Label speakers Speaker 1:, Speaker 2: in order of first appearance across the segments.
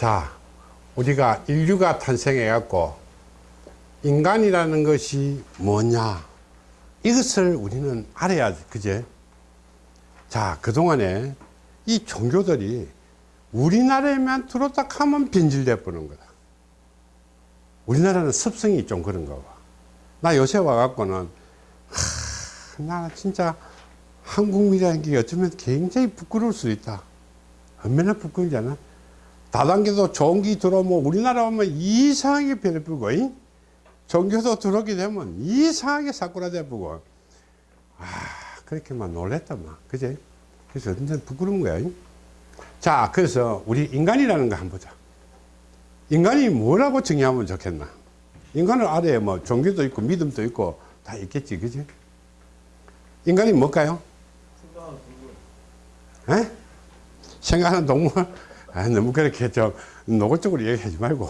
Speaker 1: 자, 우리가 인류가 탄생해 갖고 인간이라는 것이 뭐냐? 이것을 우리는 알아야 그제? 자 그동안에 이 종교들이 우리나라에만 들어왔다 하면 변질돼 버는 거다. 우리나라는 습성이 좀 그런가 봐나 요새 와갖고는 나 진짜 한국이라는 게 어쩌면 굉장히 부끄러울 수 있다. 얼마나 부끄러운지 아나 다단계도 게 들어오면 우리나라 오면 이상하게 변해버리고 이? 종교도 들어오게 되면 이상하게 사꾸라져 보고. 아 그렇게만 놀랬다 막. 그제? 그래서 완전 부끄러운 거야 이? 자 그래서 우리 인간이라는 거 한번 보자. 인간이 뭐라고 정의하면 좋겠나? 인간을 아래에 뭐 종교도 있고 믿음도 있고 다 있겠지 그지 인간이 뭘까요? 에? 생각하는 동물 아, 너무 그렇게 좀 노골적으로 얘기하지 말고.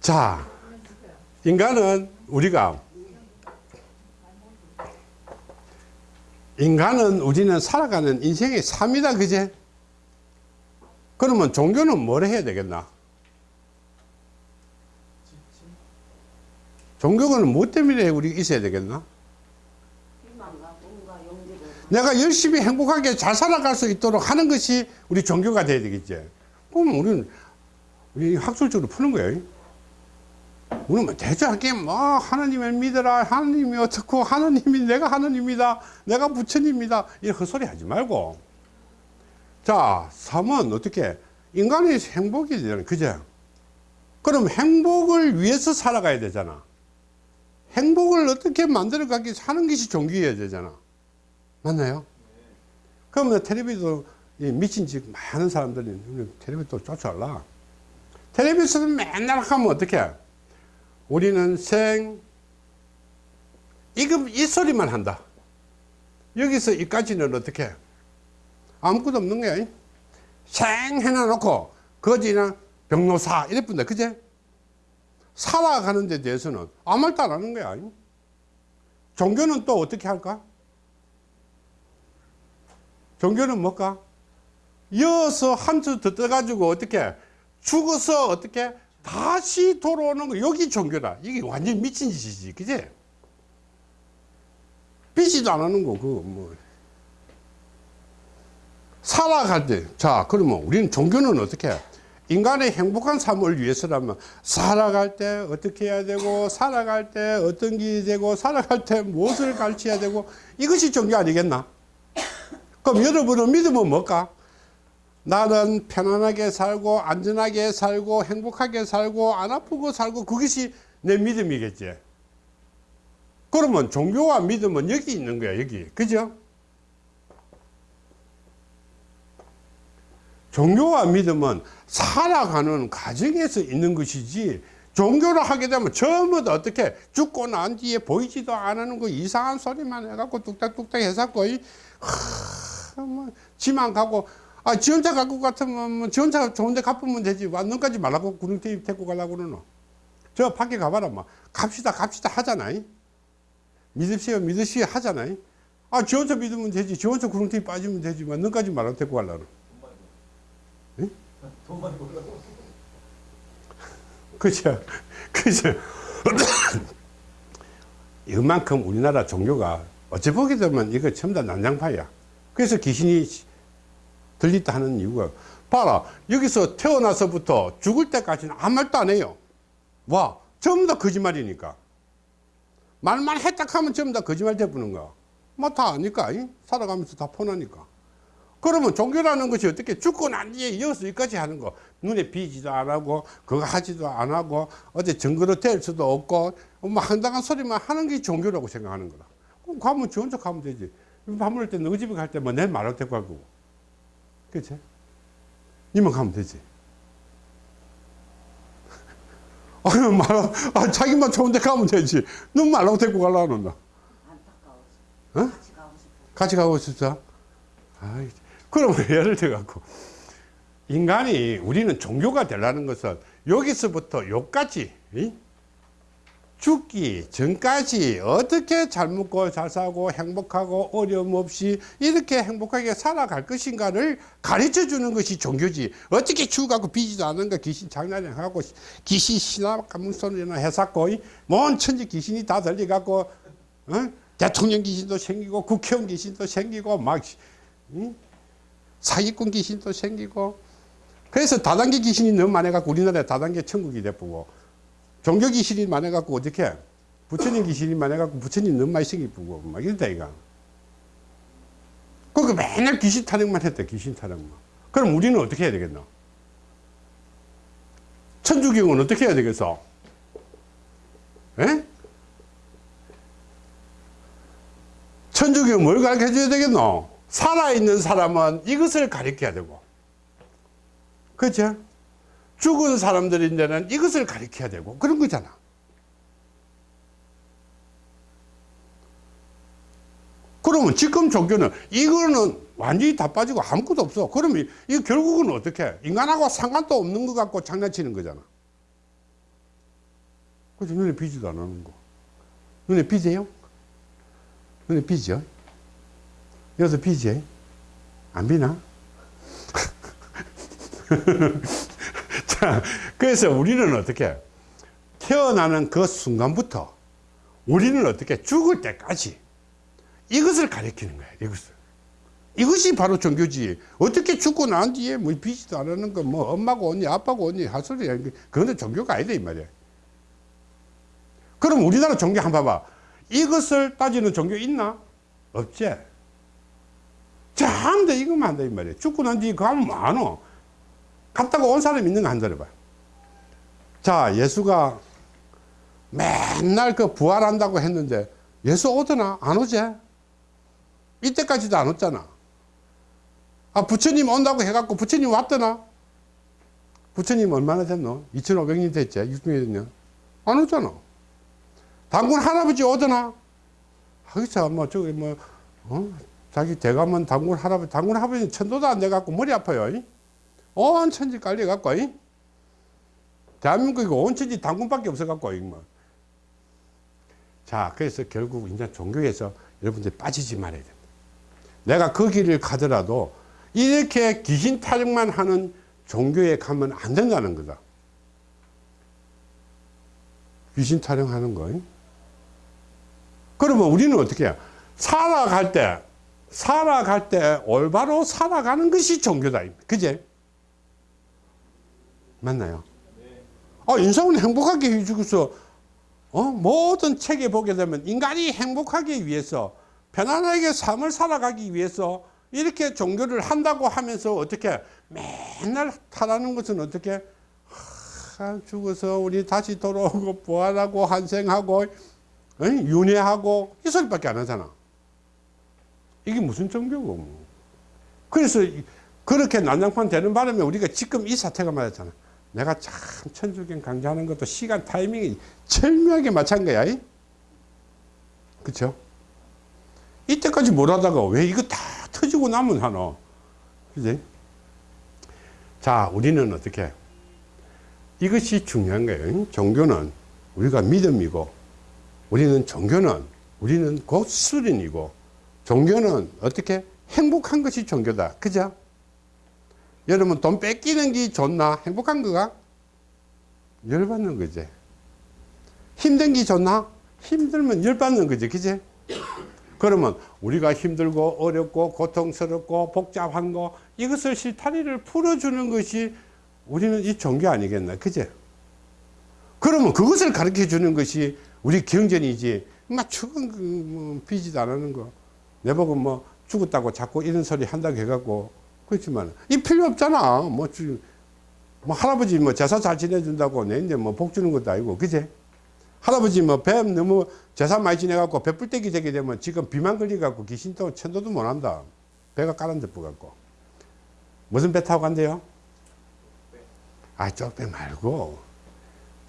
Speaker 1: 자 인간은 우리가 인간은 우리는 살아가는 인생의 삶이다 그제? 그러면 종교는 뭘 해야 되겠나? 종교는 무엇 때문에 우리 있어야 되겠나? 내가 열심히 행복하게 잘 살아갈 수 있도록 하는 것이 우리 종교가 돼야 되겠지. 그럼 우리는 우리 학술적으로 푸는 거예요. 우리는 뭐 대조하게 뭐 하나님을 믿어라 하나님이 어떻고 하나님이 내가 하나님이다 내가 부처님이다 이런 헛소리 하지 말고 자 삶은 어떻게 인간의 행복이 되잖아 그죠 그럼 행복을 위해서 살아가야 되잖아 행복을 어떻게 만들어 가기 하는 것이 종교여야 되잖아 맞나요? 그러면 텔레비도 미친 짓 많은 사람들이 텔레비 또 쫓아올라. 텔레비에서는 맨날 하면 어떻게? 우리는 생, 이거, 이 소리만 한다. 여기서 이까지는 어떻게? 아무것도 없는 거야. 생 해놔놓고, 거지나 병로사, 이래 뿐다. 그제? 살아가는 데 대해서는 아무 말도 안 하는 거야. 종교는 또 어떻게 할까? 종교는 뭘까? 이어서 한수 더 떠가지고 어떻게 죽어서 어떻게 다시 돌아오는 거. 여기 종교다. 이게 완전 미친 짓이지. 그지? 빚지도 안 하는 거 그거 뭐. 살아갈 때 자 그러면 우리는 종교는 어떻게 인간의 행복한 삶을 위해서라면 살아갈 때 어떻게 해야 되고 살아갈 때 어떤 게 되고 살아갈 때 무엇을 가르쳐야 되고 이것이 종교 아니겠나? 그럼 여러분은 믿음은 뭘까? 나는 편안하게 살고 안전하게 살고 행복하게 살고 안 아프고 살고 그것이 내 믿음이겠지 그러면 종교와 믿음은 여기 있는 거야 여기 그죠? 종교와 믿음은 살아가는 과정에서 있는 것이지 종교를 하게 되면 전부 다 어떻게 죽고 난 뒤에 보이지도 않는 거 이상한 소리만 해갖고 뚝딱뚝딱 해서 거의 뭐 지만 가고 아 지원차 갖고 같으면 뭐 지원차 좋은데 갚으면 되지. 완전까지 말라고 구릉테이 데리고 가려고 그러노. 저 밖에 가봐라 막 뭐. 갑시다 갑시다 하잖아 믿으시오 믿으시오 하잖아 아 지원차 믿으면 되지. 지원차 구릉테이 빠지면 되지만 너까지 말라고 데리고 가려고 돈 많이 벌라고 그죠? 그죠? 이만큼 우리나라 종교가 어찌 보게 되면 이거 전부 다 난장파야. 그래서 귀신이 들린다 하는 이유가 봐라 여기서 태어나서부터 죽을 때까지는 아무 말도 안 해요. 와 전부 다 거짓말이니까. 말만 했다 하면 전부 다 거짓말 돼보는 거야 뭐다 아니까 살아가면서 다 포나니까. 그러면 종교라는 것이 어떻게 죽고 난 뒤에 이어서 여기까지 하는 거? 눈에 비지도 안 하고 그거 하지도 안 하고 어디 증거로 될 수도 없고 뭐 황당한 소리만 하는 게 종교라고 생각하는 거다. 그럼 가면 좋은 척 하면 되지. 밥 먹을 때 너희 집에 갈 때 뭐 내 말할 때고 그치? 니만 가면 되지 아, 말, 아, 자기만 좋은데 가면 되지. 너 말하고 데리고 가려고. 어? 같이 가고 싶어. 같이 가고 싶어? 아이, 그러면 예를 들어갖고, 인간이, 우리는 종교가 되려는 것은 여기서부터 여기까지, 이? 죽기 전까지 어떻게 잘 먹고 잘 사고 행복하고 어려움 없이 이렇게 행복하게 살아갈 것인가를 가르쳐 주는 것이 종교지. 어떻게 죽어갖고 비지도 않은가 귀신 장난하고 귀신 신화 감문소리나 해샀고 뭔 천지 귀신이 다 들려갖고 어? 대통령 귀신도 생기고 국회의원 귀신도 생기고 막 응? 사기꾼 귀신도 생기고 그래서 다단계 귀신이 너무 많아갖고 우리나라에 다단계 천국이 돼보고 종교 귀신이 많아갖고 어떻게 부처님 귀신이 많아갖고 부처님 너무 많이 생기고 막 이런다 이가 그러니까 맨날 귀신 타령만 했대 귀신 타령만. 그럼 우리는 어떻게 해야 되겠노? 천주교는 어떻게 해야 되겠어? 에? 천주교 뭘 가르쳐 줘야 되겠노? 살아있는 사람은 이것을 가르쳐야 되고. 그죠? 죽은 사람들인데는 이것을 가르쳐야 되고 그런 거잖아. 그러면 지금 종교는 이거는 완전히 다 빠지고 아무것도 없어. 그러면 이 결국은 어떻게? 인간하고 상관도 없는 것 같고 장난치는 거잖아. 그죠? 눈에 비지도 안 하는 거. 눈에 비세요? 눈에 비죠? 여기서 비지? 안 비나? 자, 그래서 우리는 어떻게 태어나는 그 순간부터 우리는 어떻게 죽을 때까지 이것을 가리키는 거야. 이것을. 이것이 바로 종교지. 어떻게 죽고 난 뒤에 뭐 비지도 안 하는 거, 뭐 엄마가 언니, 아빠가 언니 할 소리야. 그거는 종교가 아니다 이 말이야. 그럼 우리나라 종교 한번 봐봐. 이것을 따지는 종교 있나? 없지. 전부 다 이거만 한다 이 말이야. 죽고 난 뒤에 가면 많어. 갔다가 온 사람 있는 거한 들어봐. 자, 예수가 맨날 그 부활한다고 했는데 예수 오더나? 안 오지? 이때까지도 안 왔잖아. 아, 부처님 온다고 해갖고 부처님 왔더나? 부처님 얼마나 됐노? 2500년 됐지? 600년? 안 오잖아. 당군 할아버지 오더나? 하기서 뭐, 저기 뭐, 어? 자기 대감은 당군 할아버지, 당군 할아버지 천도도 안 돼갖고 머리 아파요. 이? 온 천지 깔려갖고, 이? 대한민국이 온 천지 당군밖에 없어갖고, 이 뭐. 자, 그래서 결국 이제 종교에서 여러분들 빠지지 말아야 된다. 내가 그 길을 가더라도 이렇게 귀신 타령만 하는 종교에 가면 안 된다는 거다. 귀신 타령하는 거. 그러면 우리는 어떻게 해요? 살아갈 때, 살아갈 때 올바로 살아가는 것이 종교다. 그제? 맞나요? 아, 인생은 행복하게 해주고서, 어? 모든 책에 보게 되면 인간이 행복하기 위해서, 편안하게 삶을 살아가기 위해서 이렇게 종교를 한다고 하면서 어떻게 맨날 하라는 것은 어떻게 하, 죽어서 우리 다시 돌아오고 부활하고 환생하고 어? 윤회하고 이 소리밖에 안 하잖아. 이게 무슨 종교고 뭐. 그래서 그렇게 난장판 되는 바람에 우리가 지금 이 사태가 맞았잖아. 내가 참 천주경 강좌하는 것도 시간 타이밍이 절묘하게 맞춘 거야. 그쵸? 이때까지 뭘 하다가 왜 이거 다 터지고 나면 하노? 그지? 자, 우리는 어떻게? 이것이 중요한 거예요. 종교는 우리가 믿음이고, 우리는 종교는, 우리는 곧 수련이고, 종교는 어떻게? 행복한 것이 종교다. 그죠? 여러분, 돈 뺏기는 게 좋나? 행복한 거가? 열받는 거지. 힘든 게 좋나? 힘들면 열받는 거지. 그지? 그러면 우리가 힘들고 어렵고 고통스럽고 복잡한 거 이것을 실타리를 풀어주는 것이 우리는 이 종교 아니겠나 그제 그러면 그것을 가르쳐 주는 것이 우리 경전이지 막 죽은 그뭐 비지도 안 하는 거 내보고 뭐 죽었다고 자꾸 이런 소리 한다고 해갖고 그렇지만 이 필요 없잖아 뭐, 주, 뭐 할아버지 뭐 제사 잘 지내준다고 내 이제 뭐 복 주는 것도 아니고 그제 할아버지 뭐배 너무 재산 많이 지내갖고 배불떼기 되게 되면 지금 비만 걸려갖고 귀신도 천도도 못한다. 배가 까란데 뿌 갖고. 무슨 배 타고 간대요? 아, 쪽배 말고.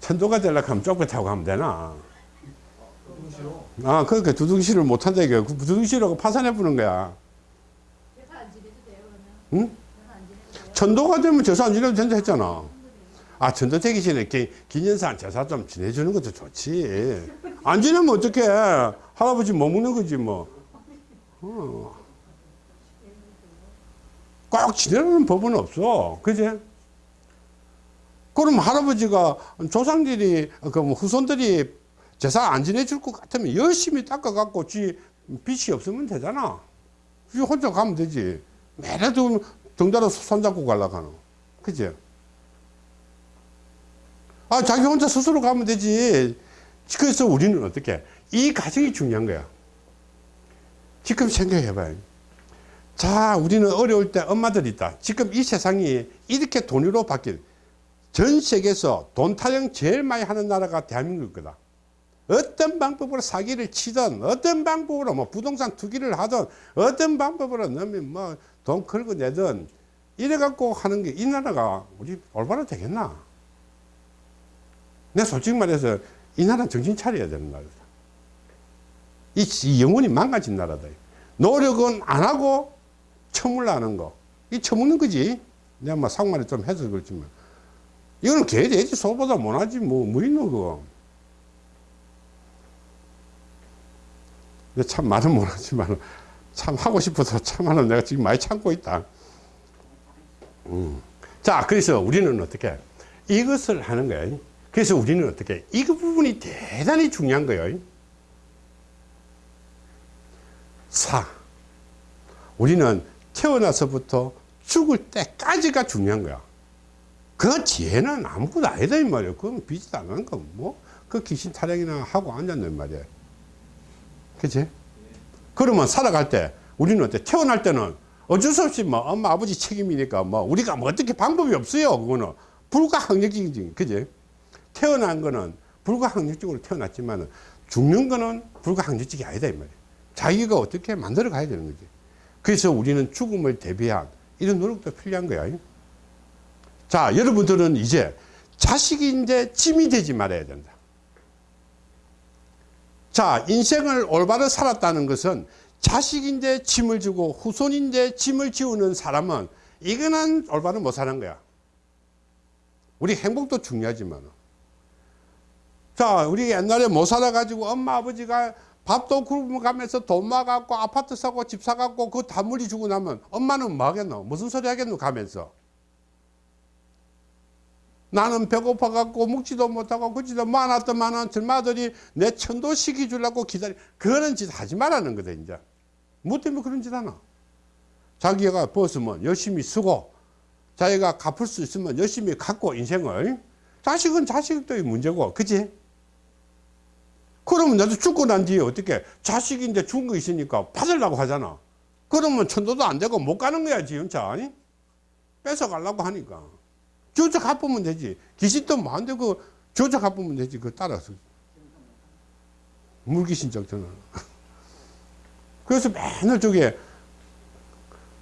Speaker 1: 천도가 되려고 하면 쪽배 타고 가면 되나? 아, 그러니까 두둥실을 못한다 이게. 그 두둥실하고 파산해 부는 거야. 응? 천도가 되면 제사 안 지내도 된다 했잖아. 아, 전도 되기 전에 기, 기념상 제사 좀 지내주는 것도 좋지. 안 지내면 어떡해. 할아버지 머무는 거지, 뭐. 어. 꼭 지내는 법은 없어. 그지? 그럼 할아버지가 조상들이, 그뭐 후손들이 제사 안 지내줄 것 같으면 열심히 닦아갖고 지 빚이 없으면 되잖아. 지 혼자 가면 되지. 매일도 등다로 손잡고 가려고 하노. 그지? 아, 자기 혼자 스스로 가면 되지. 그래서 우리는 어떻게? 이 과정이 중요한 거야. 지금 생각해 봐요. 자, 우리는 어려울 때 엄마들이 있다. 지금 이 세상이 이렇게 돈으로 바뀐 전 세계에서 돈 타령 제일 많이 하는 나라가 대한민국일 거다. 어떤 방법으로 사기를 치든 어떤 방법으로 뭐 부동산 투기를 하든 어떤 방법으로 넣으면 뭐 돈 걸고 내든 이래 갖고 하는 게 이 나라가 우리 올바로 되겠나? 내 솔직히 말해서 이 나라는 정신 차려야 되는 나라다. 이, 이 영혼이 망가진 나라다. 노력은 안 하고 처물하는 거. 이 처먹는 거지. 내가 뭐 상말에 좀 해서 그렇지만. 이거는 개, 돼지, 소보다 못하지. 뭐, 뭐 있노, 그거. 참 말은 못하지만 참 하고 싶어서 참하는 내가 지금 많이 참고 있다. 음. 자, 그래서 우리는 어떻게 이것을 하는 거예요. 그래서 우리는 어떻게 이 부분이 대단히 중요한 거예요. 사. 우리는 태어나서부터 죽을 때까지가 중요한 거야. 그 뒤에는 아무것도 아니다, 이 말이야. 그건 빚이 안 하는 거, 뭐, 그 귀신 타령이나 하고 앉았는 말이야. 그치? 그러면 살아갈 때, 우리는 어때? 태어날 때는 어쩔 수 없이 뭐, 엄마, 아버지 책임이니까 뭐, 우리가 뭐 어떻게 방법이 없어요. 그거는. 불가항력적이지. 그지? 태어난 거는 불가항력적으로 태어났지만, 죽는 거는 불가항력적이 아니다, 이 말이야. 자기가 어떻게 만들어 가야 되는 거지. 그래서 우리는 죽음을 대비한 이런 노력도 필요한 거야. 자, 여러분들은 이제 자식이 이제 짐이 되지 말아야 된다. 자, 인생을 올바로 살았다는 것은 자식인데 짐을 지고 후손인데 짐을 지우는 사람은 이거는 올바로 못 사는 거야. 우리 행복도 중요하지만. 자, 우리 옛날에 못 살아가지고 엄마 아버지가 밥도 굶어 가면서 돈 모아갖고 아파트 사고 집 사갖고 그 단물이 주고 나면 엄마는 뭐 하겠노? 무슨 소리 하겠노? 가면서. 나는 배고파 갖고 먹지도 못하고 그지도 많았더만은 젊아들이 내 천도 시켜주려고 기다리 그런 짓 하지 말라는 거다 이제. 뭐 때문에 그런 짓 하나? 자기가 벗으면 열심히 쓰고 자기가 갚을 수 있으면 열심히 갖고 인생을. 자식은 자식도 문제고 그지? 그러면 나도 죽고 난 뒤에 어떻게 자식인데 죽은 거 있으니까 받으려고 하잖아. 그러면 천도도 안 되고 못 가는 거야 지금 차 아니 뺏어가려고 하니까 조차 갚으면 되지. 귀신도 뭐안 되고 조차 갚으면 되지. 그 따라서. 물귀신 적전는 그래서 맨날 저게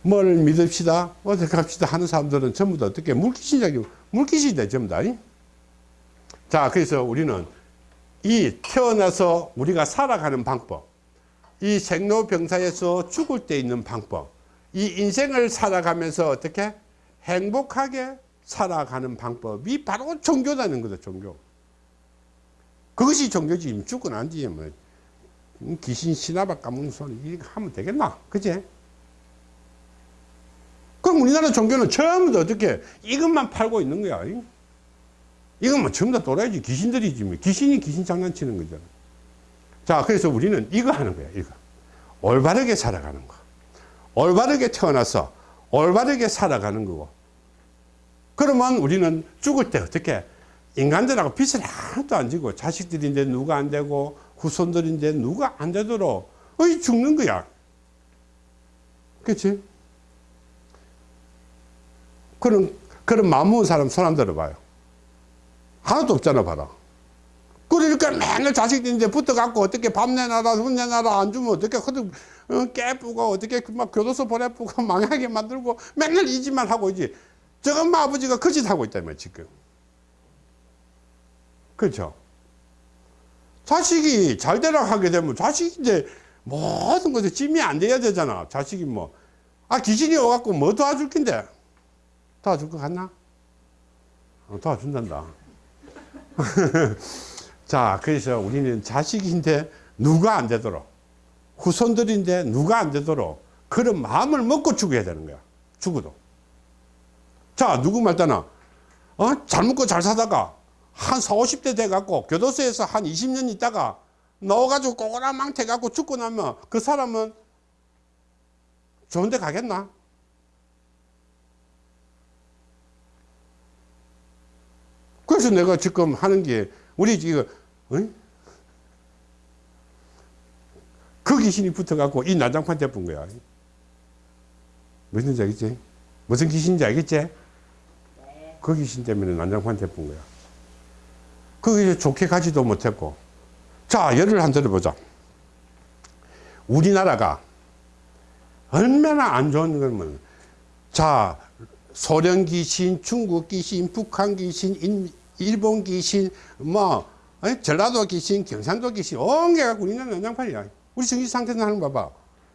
Speaker 1: 뭘 믿읍시다. 어떻게 갑시다 하는 사람들은 전부 다 어떻게 물귀신작이 물귀신이 돼 전부 다. 자, 그래서 우리는 이 태어나서 우리가 살아가는 방법, 이 생로병사에서 죽을 때 있는 방법, 이 인생을 살아가면서 어떻게 행복하게 살아가는 방법이 바로 종교라는 거다 종교. 그것이 종교지 죽고 난 뒤에 뭐. 귀신 신화박 까먹는 소리 하면 되겠나? 그제 그럼 우리나라 종교는 다 어떻게 이것만 팔고 있는 거야 이건 뭐 전부 다 돌아야지 귀신들이지 뭐 귀신이 귀신 장난치는 거잖아 자 그래서 우리는 이거 하는 거야 이거. 올바르게 살아가는 거. 올바르게 태어나서 올바르게 살아가는 거고 그러면 우리는 죽을 때 어떻게 인간들하고 빚을 하나도 안 지고 자식들인데 누가 안 되고 후손들인데 누가 안 되도록 어이 죽는 거야. 그렇지 그런 그런 마음 먹은 사람 손 안 들어봐요. 하나도 없잖아 봐라. 그러니까 맨날 자식들인데 붙어갖고 어떻게 밥 내놔라 돈 내놔라 안 주면 어떻게 허득 어, 깨쁘고 어떻게 막 교도소 보내쁘고 망하게 만들고 맨날 이 짓만 하고 있지 저 엄마 아버지가 그짓 하고 있다면 지금 그렇죠 자식이 잘 되라 하게 되면 자식이 이제 모든 것에 짐이 안 돼야 되잖아 자식이 뭐 아 귀신이 와갖고 뭐 도와줄 낀데 도와줄 것 같나 어, 도와준단다. 자, 그래서 우리는 자식인데 누가 안 되도록, 후손들인데 누가 안 되도록 그런 마음을 먹고 죽어야 되는 거야. 죽어도. 자, 누구 말따나, 어? 잘 먹고 잘 사다가 한 4, 50대 돼갖고 교도소에서 한 20년 있다가 넣어가지고 꼬꼬랑 망태 갖고 죽고 나면 그 사람은 좋은 데 가겠나? 그래서 내가 지금 하는 게 우리 지금 어? 그 귀신이 붙어갖고 이 난장판대 본 거야. 무슨지 알겠지? 무슨 귀신인지 알겠지? 그 귀신 때문에 난장판대 본 거야. 거기서 좋게 가지도 못했고. 자, 예를 한 들어보자. 우리나라가 얼마나 안 좋은 거면, 자, 소련 귀신, 중국 귀신, 북한 귀신, 인- 일본 귀신, 뭐, 에? 전라도 귀신, 경상도 귀신, 엉겨갖고 우리나라 난장판이야. 우리 정신 상태는 하는 거 봐봐.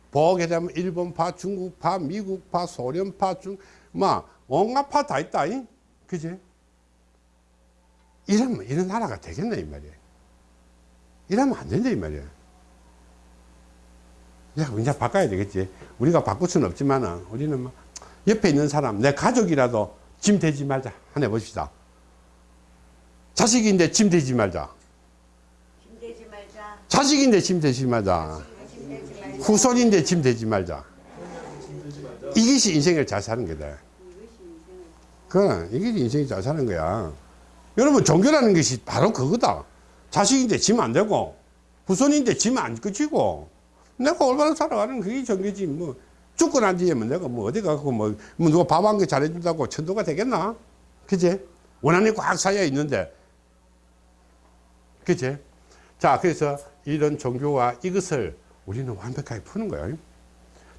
Speaker 1: 보게 되면 일본파, 중국파, 미국파, 소련파, 중, 뭐, 온갖 파 다 있다. 이? 그지? 이러면 이런 나라가 되겠나, 이 말이야. 이러면 안 된다, 이 말이야. 야, 이제 바꿔야 되겠지. 우리가 바꿀 수는 없지만은, 우리는 뭐, 옆에 있는 사람, 내 가족이라도 짐 되지 말자. 한해 봅시다. 자식인데 짐 되지 말자.
Speaker 2: 힘내지 말자.
Speaker 1: 자식인데 짐
Speaker 2: 되지 말자.
Speaker 1: 후손인데 짐 되지 말자. 이것이 인생을 잘 사는 거다. 그, 이게 인생이 잘 사는 거야. 여러분, 종교라는 것이 바로 그거다. 자식인데 짐안 되고, 후손인데 짐안 끝이고, 내가 올바로 살아가는 그게 종교지. 뭐, 죽고 난 뒤에 뭐 내가 뭐 어디 가고 뭐, 뭐 누가 밥 한 개 잘해준다고 천도가 되겠나? 그지? 원한이 꽉 쌓여 있는데. 그지? 자, 그래서 이런 종교와 이것을 우리는 완벽하게 푸는 거예요.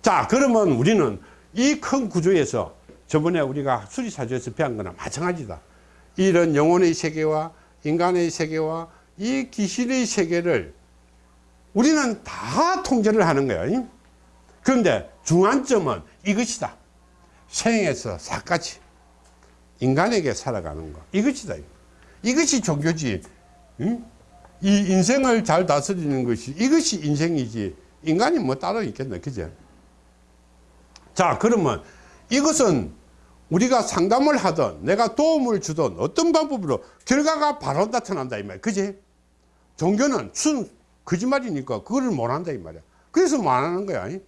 Speaker 1: 자, 그러면 우리는 이 큰 구조에서 저번에 우리가 수리사주에서 배운 거나 마찬가지다. 이런 영혼의 세계와 인간의 세계와 이 귀신의 세계를 우리는 다 통제를 하는 거예요. 그런데 중앙점은 이것이다. 생에서 사까지 인간에게 살아가는 거. 이것이다. 이것이 종교지. 응? 이 인생을 잘 다스리는 것이 이것이 인생이지. 인간이 뭐 따로 있겠나. 그죠? 자, 그러면 이것은 우리가 상담을 하든 내가 도움을 주든 어떤 방법으로 결과가 바로 나타난다 이 말이야. 그지? 종교는 순 거짓말이니까 그거를 못 한다 이 말이야. 그래서 뭐안 하는 거야. 이?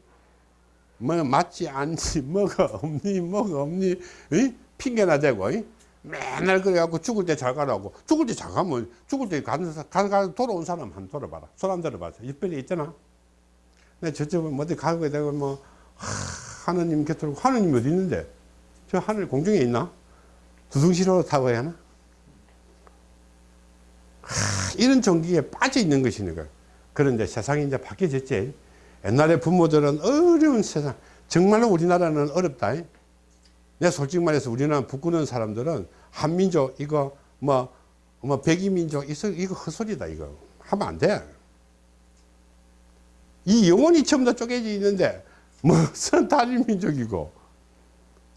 Speaker 1: 뭐 맞지 않지 뭐가 없니 뭐가 없니 이? 핑계나 대고 이? 맨날 그래갖고 죽을 때 잘 가라고 죽을 때 잘 가면 죽을 때 가는 사- 가, 가 돌아온 사람 한 돌아봐라 손 안 들어봐서 이빨이 있잖아 내 저쪽에 뭐 어디 가게 되고 뭐 하, 하느님 곁으로 하느님 어디 있는데 저 하늘 공중에 있나? 두둥실로 타고 해야 하나? 하, 이런 종기에 빠져 있는 것이니까 그런데 세상이 이제 바뀌어졌지. 옛날에 부모들은 어려운 세상. 정말로 우리나라는 어렵다. 내 솔직히 말해서 우리나라 북구는 사람들은 한민족 이거 뭐, 뭐 백이민족 이거, 헛소리다 이거. 하면 안 돼. 이 영혼이 다 쪼개져 있는데 무슨 다리민족이고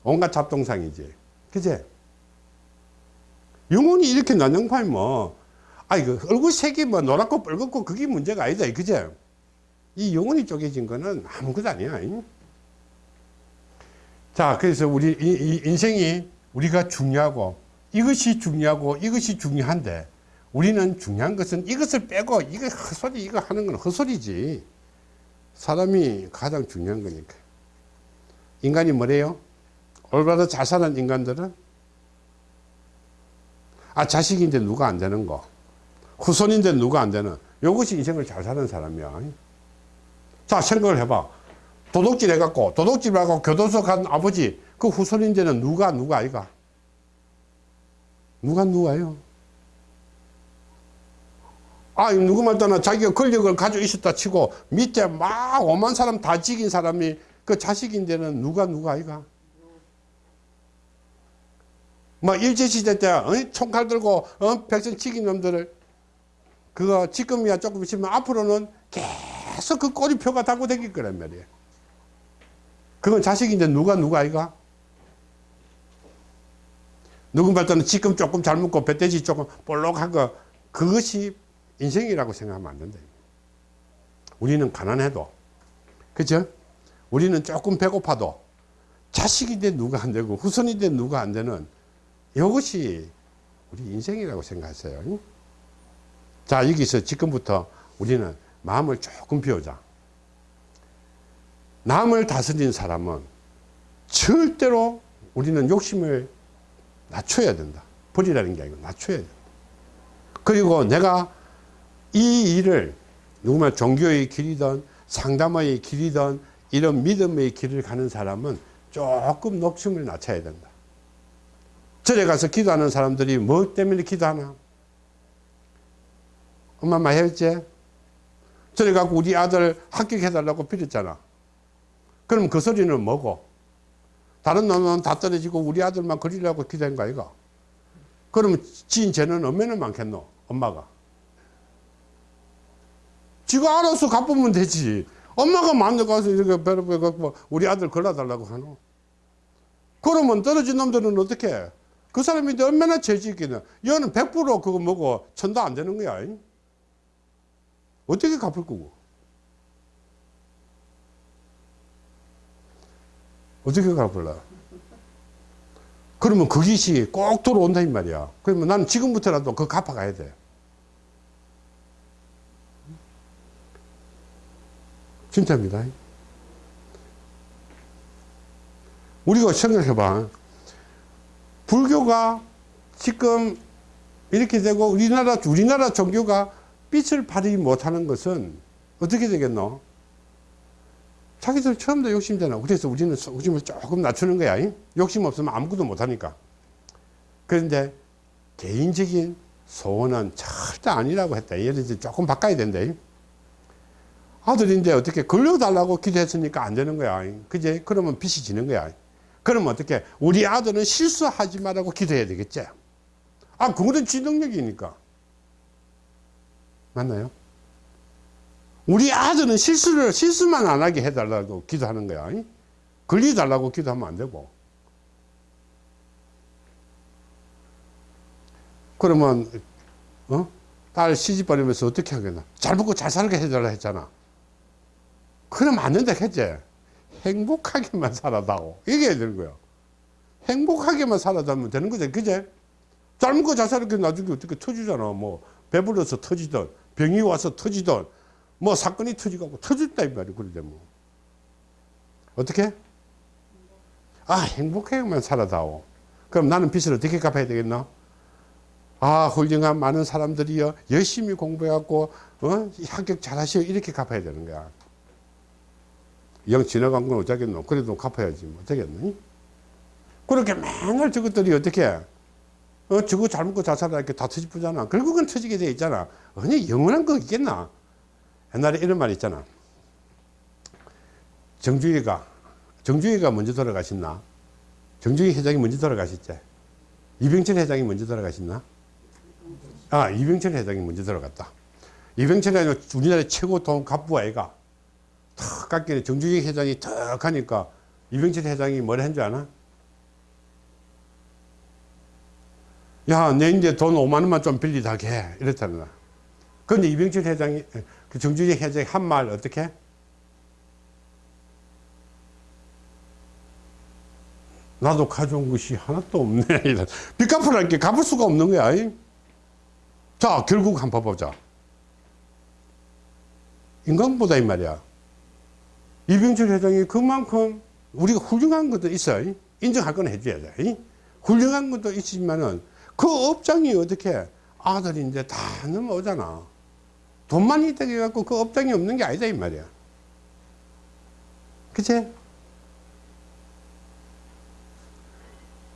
Speaker 1: 온갖 잡동상이지. 그제? 영혼이 이렇게 난장판이 뭐, 아, 이거 얼굴 색이 뭐 노랗고 뻘겋고 그게 문제가 아니다. 그제? 이 영혼이 쪼개진 거는 아무것도 아니야. 자, 그래서 우리 인생이 우리가 중요하고 이것이 중요하고 이것이 중요한데 우리는 중요한 것은 이것을 빼고 이거 헛소리 이거 하는 건 헛소리지. 사람이 가장 중요한 거니까. 인간이 뭐래요? 올바로 잘 사는 인간들은? 아 자식인데 누가 안 되는 거. 후손인데 누가 안 되는. 이것이 인생을 잘 사는 사람이야. 자 생각을 해봐. 도둑질 해갖고 도둑질 하고 교도소 간 아버지 그 후손인데는 누가 누가 아이가? 누가 누가요? 아 누구 말따나 자기가 권력을 가지고 있었다 치고 밑에 막 오만 사람 다 죽인 사람이 그 자식인데는 누가 누가 아이가 뭐 일제시대 때 어? 총칼 들고 어? 백성 죽인 놈들을 그거 지금이야 조금 있으면 앞으로는 계속 그 꼬리표가 달고 다닐 거란 말이에요 그건 자식인데 누가 누가 아이가? 누군가 때는 지금 조금 잘 먹고 배돼지 조금 볼록한 거 그것이 인생이라고 생각하면 안 된다. 우리는 가난해도 그죠? 우리는 조금 배고파도 자식인데 누가 안 되고 후손인데 누가 안 되는 이것이 우리 인생이라고 생각하세요. 자 여기서 지금부터 우리는 마음을 조금 비우자. 남을 다스린 사람은 절대로 우리는 욕심을 낮춰야 된다. 버리라는 게 아니고 낮춰야 된다. 그리고 내가 이 일을 누구나 종교의 길이든 상담의 길이든 이런 믿음의 길을 가는 사람은 조금 욕심을 낮춰야 된다. 절에 가서 기도하는 사람들이 뭐 때문에 기도하나? 엄마 많이 했지? 절에 가고 우리 아들 합격해달라고 빌었잖아. 그럼 그 소리는 뭐고? 다른 놈은 다 떨어지고 우리 아들만 그리려고 기도한 거 아이가? 그러면 지인 죄는 얼마나 많겠노? 엄마가. 지가 알아서 갚으면 되지. 엄마가 마음대 가서 이렇게 배로 배고 우리 아들 걸어달라고 하노. 그러면 떨어진 놈들은 어떻게 해? 그 사람이 얼마나 죄지 있겠냐. 얘는 100% 그거 뭐고 천도 안 되는 거야. 잉? 어떻게 갚을 거고? 어떻게 갚을라? 그러면 그 깃이 꼭 들어온다 이 말이야. 그러면 나는 지금부터라도 그거 갚아가야 돼. 진짜입니다. 우리가 생각해봐. 불교가 지금 이렇게 되고 우리나라 우리나라 종교가 빛을 발휘 못하는 것은 어떻게 되겠노? 자기들 처음부터 욕심잖아. 그래서 우리는 욕심을 조금 낮추는 거야. 잉? 욕심 없으면 아무것도 못하니까. 그런데 개인적인 소원은 절대 아니라고 했다. 예를 들어 조금 바꿔야 된다. 잉? 아들인데 어떻게 걸려달라고 기도했으니까 안 되는 거야. 잉? 그제? 그러면 빚이 지는 거야. 그러면 어떻게? 우리 아들은 실수하지 말라고 기도해야 되겠지. 아, 그거는 지 능력이니까. 맞나요? 우리 아들은 실수를, 실수만 안 하게 해달라고 기도하는 거야. 잉? 걸리달라고 기도하면 안 되고. 그러면, 어? 딸 시집 보내면서 어떻게 하겠나? 잘 먹고 잘 살게 해달라 했잖아. 그러면 안 된다 했지. 행복하게만 살아다오. 이게 되는 거야. 행복하게만 살아다면 되는 거지. 그제? 잘 먹고 잘 살게 나중에 어떻게 터지잖아. 뭐, 배불러서 터지든, 병이 와서 터지든, 뭐, 사건이 터지고 터졌다, 이 말이야. 그러데 뭐. 어떻게? 아, 행복하게만 살아다오. 그럼 나는 빚을 어떻게 갚아야 되겠나? 아, 훌륭한 많은 사람들이요. 열심히 공부해갖고, 어? 합격 잘 하시오. 이렇게 갚아야 되는 거야. 영 지나간 건 어쩌겠노? 그래도 갚아야지. 뭐 어쩌겠노? 그렇게 맨날 저것들이 어떻게, 어, 저거 잘 먹고 잘 살아. 이렇게 다 터지쁘잖아. 결국은 터지게 돼 있잖아. 아니, 영원한 거 있겠나? 옛날에 이런 말 있잖아. 정주희가, 정주희가 먼저 돌아가셨나? 정주희 회장이 먼저 돌아가셨지? 이병철 회장이 먼저 돌아가셨나? 아, 이병철 회장이 먼저 돌아갔다. 이병철 회장이 우리나라 최고 돈 갑부 아이가 턱 깎이네. 정주희 회장이 턱 하니까 이병철 회장이 뭐라 한줄 아나? 야, 내 이제 돈 5만 원만 좀 빌리다게 해. 이랬잖아. 근데 이병철 회장이, 그 정주희 회장이 한 말 어떻게? 나도 가져온 것이 하나도 없네. 빚 갚으라는 게 갚을 수가 없는 거야. 이? 자, 결국 한번 봐보자. 인간보다 이 말이야. 이병철 회장이 그만큼 우리가 훌륭한 것도 있어요. 인정할 건 해줘야 돼. 훌륭한 것도 있지만은 그 업장이 어떻게 아들인데 다 넘어오잖아. 돈만 있다고 해갖고 그 업장이 없는 게 아니다 이 말이야. 그치?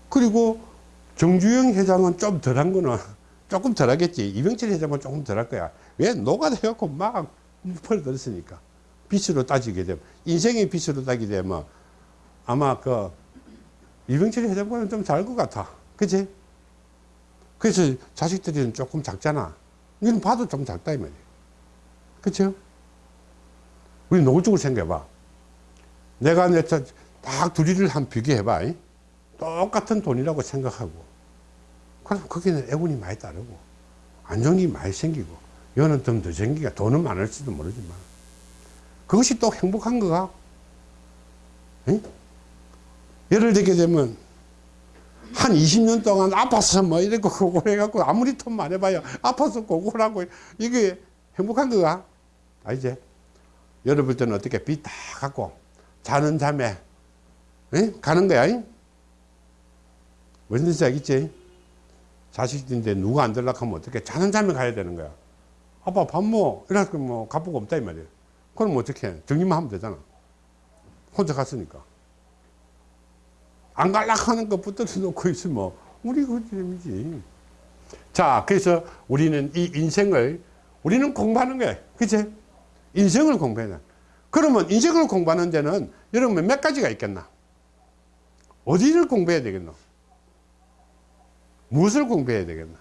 Speaker 1: 그리고 정주영 회장은 좀 덜한 거는 조금 덜 하겠지. 이병철 회장은 조금 덜 할 거야. 왜? 노가다해갖고 막 벌들었으니까. 빚으로 따지게 되면, 인생의 빚으로 따지게 되면 아마 그 이병철 회장보다는 좀잘것 같아. 그치? 그래서 자식들이 조금 작잖아. 이건 봐도 좀 작다, 이 말이야. 그쵸? 우리 노골적으로 생각해봐. 내가 내딱 둘이를 한 비교해봐. 이? 똑같은 돈이라고 생각하고 그럼 거기는 애군이 많이 따르고 안 좋은 일이 많이 생기고 여는 좀 더 생기가 돈은 많을지도 모르지만 그것이 또 행복한 거가 응? 예를 들게 되면 한 20년 동안 아파서 뭐 이렇게 고골해갖고 아무리 돈 많이 봐요 아파서 고골하고 이게 행복한 거가 아니지 여러분 때는 어떻게 빚 다 갖고 자는 잠에 응? 가는 거야 잉? 무슨 뜻인지 알겠지 자식인데 누가 안 들락하면 어떻게 자는 잠에 가야 되는 거야 아빠 밥 뭐 이래서 뭐 갚고 없다 이 말이야 그럼 어떻게 해? 정리만 하면 되잖아. 혼자 갔으니까. 안 갈락 하는 거 붙들어 놓고 있으면 우리 그 재미지. 자 그래서 우리는 이 인생을 우리는 공부하는 거야. 그치? 인생을 공부해야 돼. 그러면 인생을 공부하는 데는 여러분 몇 가지가 있겠나? 어디를 공부해야 되겠노? 무엇을 공부해야 되겠나?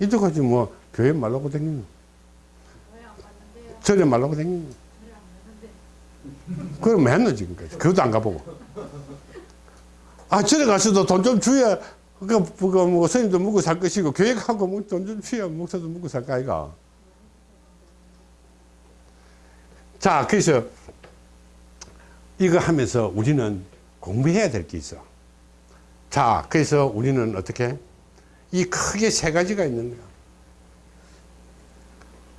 Speaker 1: 이때까지 뭐 교회 말라고 다니는 절에 말라고 다니는 그럼 뭐 했노 지금까지 그것도 안 가보고 아 절에 가서도 돈 좀 주야 그, 그, 뭐, 스님도 먹고 살 것이고, 교회 가고 뭐 돈좀 주야 목사도 먹고 살 거 아이가. 자, 그래서 이거 하면서 우리는 공부해야 될 게 있어. 자, 그래서 우리는 어떻게? 이 크게 세 가지가 있는 거야.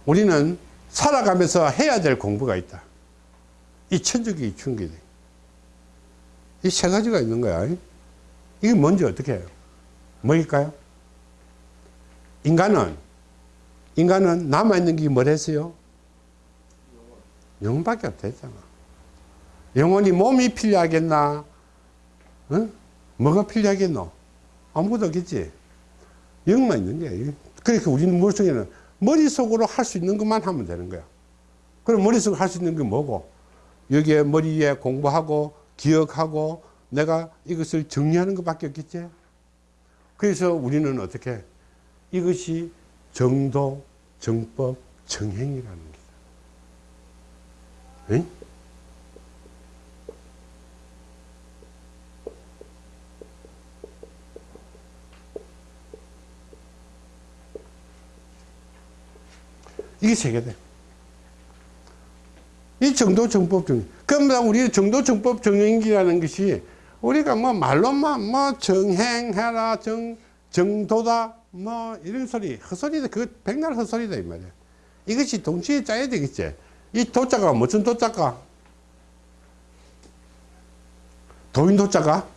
Speaker 1: 우리는 살아가면서 해야 될 공부가 있다. 이 천주교 충기이 세 가지가 있는 거야. 이게 뭔지 어떻게 해요? 뭐일까요? 인간은, 인간은 남아있는 게 뭐랬어요? 영혼밖에 없댔잖아. 영혼이 몸이 필요하겠나? 응? 뭐가 필요하겠노? 아무것도 없겠지. 영만 있는 거야. 그러니까 우리는 머릿속에는 머릿속으로 할 수 있는 것만 하면 되는 거야. 그럼 머릿속으로 할 수 있는 게 뭐고? 여기에 머리에 공부하고, 기억하고, 내가 이것을 정리하는 것밖에 없겠지? 그래서 우리는 어떻게? 이것이 정도, 정법, 정행이라는 거다. 응? 이게 세 개다. 이 정도 정법 정령. 그럼 우리 정도 정법 정령이라는 것이 우리가 뭐 말로만 뭐 정행해라 정 정도다 뭐 이런 소리 헛소리다 그 백날 헛소리다 이 말이야. 이것이 동시에 짜야 되겠지. 이 도자가 무슨 도자가? 도인 도자가?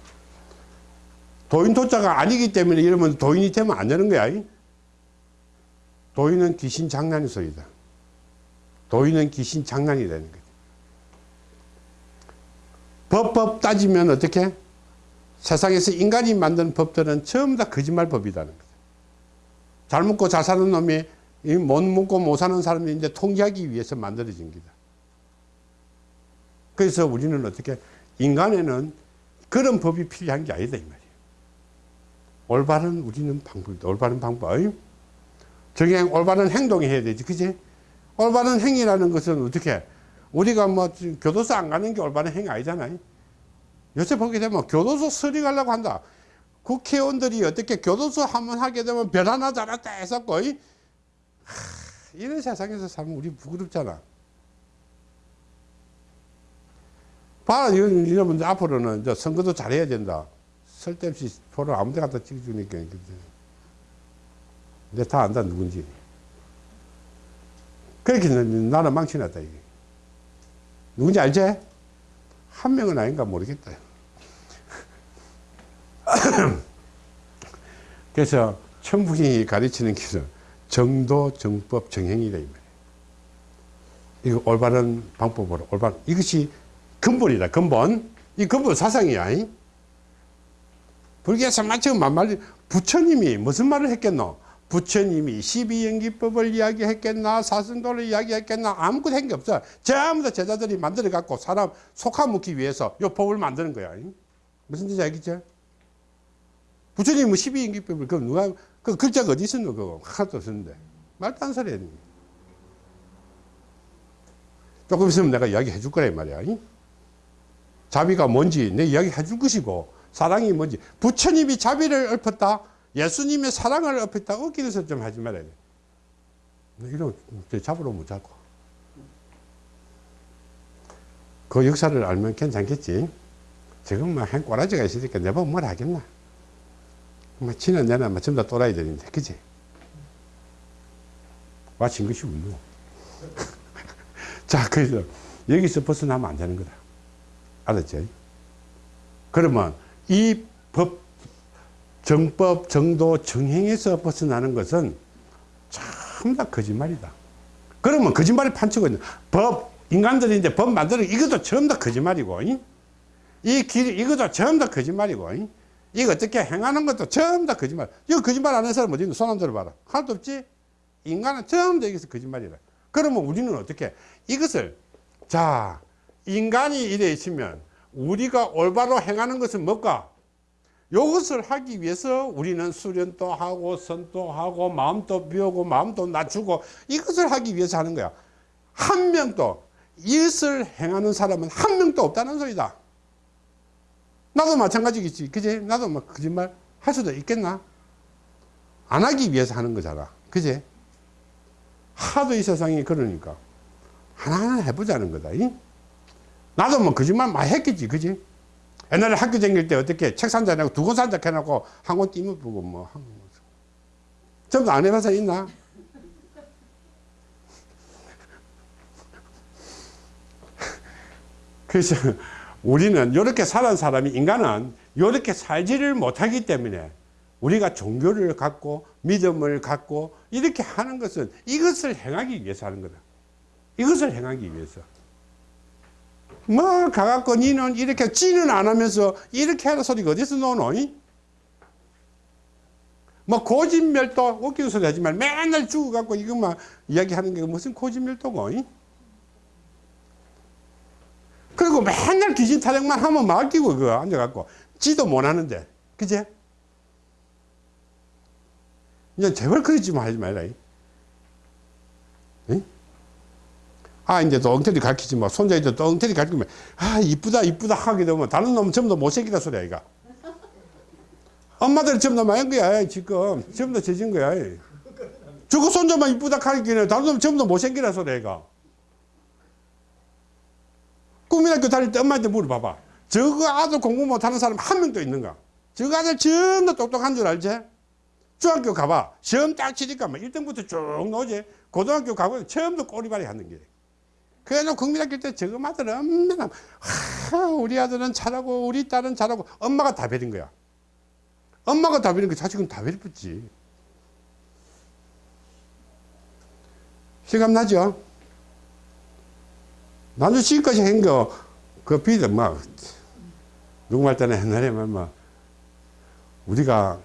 Speaker 1: 도인 도자가 아니기 때문에 이러면 도인이 되면 안 되는 거야. 도인은 귀신 장난의 소리다. 도인은 귀신 장난이 되는 거지. 법법 따지면 어떻게? 세상에서 인간이 만든 법들은 전부 다 거짓말 법이라는 거죠. 잘 먹고 잘 사는 놈이 못 먹고 못 사는 사람이 이제 통제하기 위해서 만들어진 거다. 그래서 우리는 어떻게? 인간에는 그런 법이 필요한 게 아니다, 이 말이에요. 올바른 우리는 방법, 올바른 방법. 정행, 올바른 행동이 해야 되지, 그지? 올바른 행위라는 것은 어떻게? 우리가 뭐 교도소 안 가는 게 올바른 행위 아니잖아요. 요새 보게 되면 교도소 서리 가려고 한다. 국회의원들이 어떻게 교도소 한번 하게 되면 별 하나 해서 거의 하, 이런 세상에서 살면 우리 부끄럽잖아. 봐라, 여러분들 앞으로는 저 선거도 잘해야 된다. 쓸데없이 표를 아무 데 갖다 찍어주니까. 근데 다 안다, 누군지. 그렇게 나는 망치났다, 이게. 누군지 알지? 한 명은 아닌가 모르겠다. 그래서 천부경이 가르치는 길은 정도, 정법, 정행이다. 이. 이거 올바른 방법으로, 올바른, 이것이 근본이다, 근본. 이 근본 사상이야. 이? 불교에서 마치 만말, 부처님이 무슨 말을 했겠노? 부처님이 12연기법을 이야기했겠나 사승도를 이야기했겠나 아무것도 한 게 없어. 전부 다 제자들이 만들어 갖고 사람 속아먹기 위해서 요 법을 만드는 거야. 무슨 뜻인지 알겠죠? 부처님이 뭐 12연기법을 그 누가 그 글자가 어디 있었노 그거? 하나도 없었는데. 말도 안 소리 하는 조금 있으면 내가 이야기 해줄 거란 말이야. 자비가 뭔지 내 이야기 해줄 것이고 사랑이 뭔지. 부처님이 자비를 엎었다. 예수님의 사랑을 엎었다. 웃기면서 좀 하지 말아야 돼. 이런, 잡으러 못 잡고. 그 역사를 알면 괜찮겠지. 지금 뭐, 한 꼬라지가 있으니까 내보면 뭘 하겠나. 뭐, 지는 내는 뭐, 전부 다 또라이들인데, 그지? 와친 것이 운노. 자, 그래서 여기서 벗어나면 안 되는 거다. 알았죠? 그러면 이 법, 정법, 정도, 정행에서 벗어나는 것은 참 다 거짓말이다. 그러면 거짓말이 판치고 법, 인간들인데 법 만드는 이것도 전부 다 거짓말이고, 이? 이 길, 이것도 전부 다 거짓말이고, 이? 이거 어떻게 행하는 것도 전부 다 거짓말. 이거 거짓말 안 하는 사람 어디 있는 손안 들어봐라. 하나도 없지? 인간은 전부 다 여기서 거짓말이라. 그러면 우리는 어떻게? 이것을, 자, 인간이 이래 있으면 우리가 올바로 행하는 것은 뭘까? 이것을 하기 위해서 우리는 수련도 하고 선도 하고 마음도 비우고 마음도 낮추고 이것을 하기 위해서 하는 거야. 한 명도 이것을 행하는 사람은 한 명도 없다는 소리다. 나도 마찬가지겠지. 그지? 나도 막 거짓말 할 수도 있겠나? 안 하기 위해서 하는 거잖아. 그지? 하도 이 세상이 그러니까 하나하나 해보자는 거다. 이? 나도 뭐 거짓말 많이 했겠지. 그지? 옛날에 학교 다닐 때 어떻게 책 산자 내고 두권 산자 해놓고 한 권 띄면 보고 뭐. 한 권. 전부 안 해봐서 있나? 그래서 우리는 이렇게 살은 사람이 인간은 이렇게 살지를 못하기 때문에 우리가 종교를 갖고 믿음을 갖고 이렇게 하는 것은 이것을 행하기 위해서 하는 거다. 이것을 행하기 위해서. 뭐 가갖고 니는 이렇게 찌는 안 하면서 이렇게 하는 소리가 어디서 나오노? 이? 뭐 고진멸도 웃기는 소리 하지 말 맨날 죽어갖고 이것만 이야기하는 게 무슨 고진멸도고 이? 그리고 맨날 귀신 타령만 하면 맡기고 그거 앉아갖고 지도 못하는데 그제? 이제 제발 그러지 마 하지 말라 이? 이? 아, 이제 또 엉터리 가르치지 마. 손자이도 또 엉터리 가르치면, 아, 이쁘다, 이쁘다 하게 되면 다른 놈은 전부 다 못생기다 소리야, 이가. 엄마들은 전부 다 망한 거야, 지금. 전부 다 죄진 거야. 저거 손자만 이쁘다 가르치네. 다른 놈은 전부 다 못생기다 소리야, 이가. 국민학교 다닐 때 엄마한테 물어봐봐. 저거 아들 공부 못하는 사람 한 명도 있는가? 저거 아들 전부 똑똑한 줄 알지? 중학교 가봐. 시험 딱 치니까 막 1등부터 쭉 나오지. 고등학교 가보면 처음부터 꼬리발이 하는 게. 그래서 국민학교 때 저거 아들은 얼마나, 하, 우리 아들은 잘하고, 우리 딸은 잘하고, 엄마가 다 베린 거야. 엄마가 다 베린 거 자식은 다 베렸지. 실감 나죠? 나도 지금까지 한 거, 그 비도 막, 누구 말 때는 옛날에 막, 막, 우리가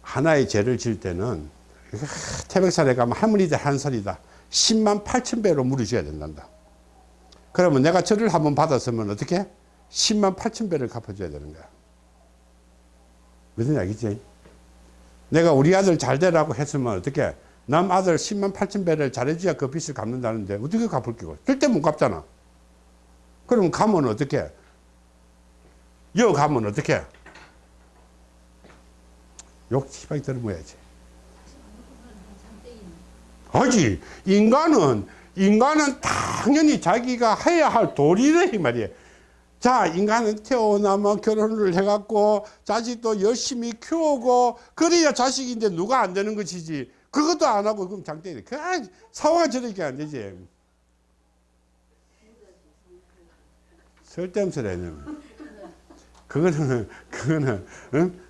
Speaker 1: 하나의 죄를 질 때는, 태백산에 가면 할머니들 한 소리다. 10만 8천 배로 물어줘야 된단다. 그러면 내가 절을 한번 받았으면 어떻게? 10만 8천 배를 갚아줘야 되는 거야. 무슨 얘기지? 내가 우리 아들 잘 되라고 했으면 어떻게? 남 아들 10만 8천 배를 잘해줘야 그 빚을 갚는다는데 어떻게 갚을 끼고? 절대 못 갚잖아. 그럼 가면 어떻게? 여 가면 어떻게? 욕 시방이 들어야지. 하지. 인간은 인간은 당연히 자기가 해야 할 도리를 이 말이에요. 자, 인간은 태어나면 결혼을 해갖고 자식도 열심히 키우고 그래야 자식인데 누가 안 되는 것이지. 그것도 안 하고 그럼 장땡이. 그 상황이 저렇게 안 되지. 쓸데없어 내는. 그거는 그거는 응?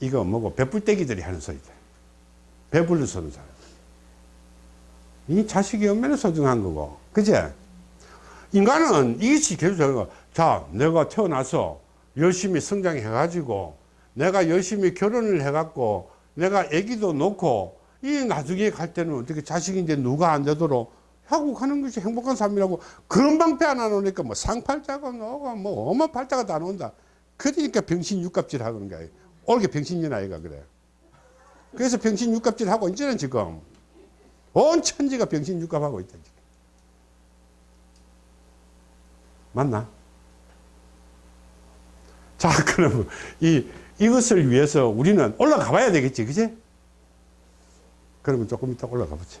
Speaker 1: 이거 뭐고 배불떼기들이 하는 소리다. 배불러 서는 사람. 이 자식이 얼마나 소중한 거고. 그제? 인간은 이것이 계속, 자, 내가 태어나서 열심히 성장해 가지고, 내가 열심히 결혼을 해 갖고, 내가 아기도 놓고, 이 나중에 갈 때는 어떻게 자식인데 누가 안 되도록 하고 가는 것이 행복한 삶이라고 그런 방패 하나 놓으니까 뭐 상팔자가 나오고 뭐 어마 팔자가 다 나온다. 그러니까 병신 육갑질 하는 거야. 올게 병신년 아이가 그래. 그래서 병신 육갑질 하고 이제는 지금 온 천지가 병신 육갑하고 있다. 맞나? 자, 그러면 이, 이것을 위해서 우리는 올라가 봐야 되겠지, 그지? 그러면 조금 이따 올라가 보죠.